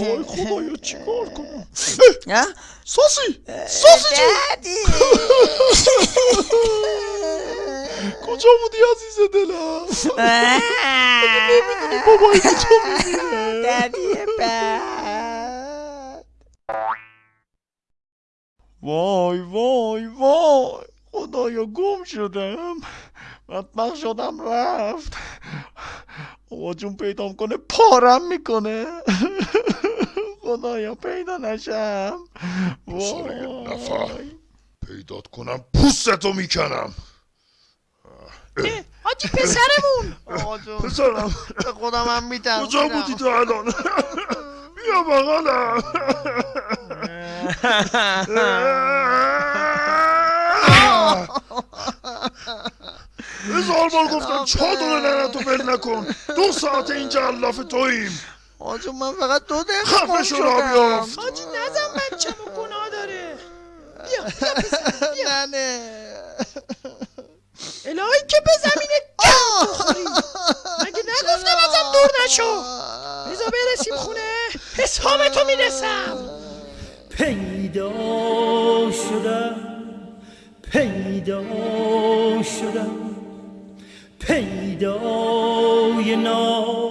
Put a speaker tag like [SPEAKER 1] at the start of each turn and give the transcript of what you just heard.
[SPEAKER 1] وای خدایا چیکار کنم
[SPEAKER 2] نه
[SPEAKER 1] ساسی ساسی جون کجا بودی عزیز دلم نمی‌دونی بابایی که تو میمیره
[SPEAKER 2] ددی بد
[SPEAKER 1] وای وای وای خدایا گم شدم. بدبخت شدم رفت. بابا جون پیدام کنه پارم می‌کنه. خدایا پیدا نشم.
[SPEAKER 3] یه نفر.
[SPEAKER 1] وای.
[SPEAKER 3] پیدات کنم پوستتو می‌کنم.
[SPEAKER 2] حاجی پسرمون.
[SPEAKER 1] آقا جون.
[SPEAKER 3] پسرم.
[SPEAKER 2] خودم هم میتم
[SPEAKER 3] کجا بودی تو الان؟ بیا بغلم. هزار بار گفتم چادر ننتو ول نکن. دو ساعت اینجا علاف توییم.
[SPEAKER 2] آجون من فقط دو دقیقه
[SPEAKER 3] خفه شو
[SPEAKER 2] شدم.
[SPEAKER 3] رابیافت.
[SPEAKER 2] حاجی نزن بچه‌مو گناه داره. بیا بیا پسر بیا. نه نه الهی که به زمین گرد بخوری. مگه نگفتم ازم دور نشو؟ بذار برسیم خونه. حسابتو می‌رسم.
[SPEAKER 4] پیدا شدم پیدا شدم پیدای نام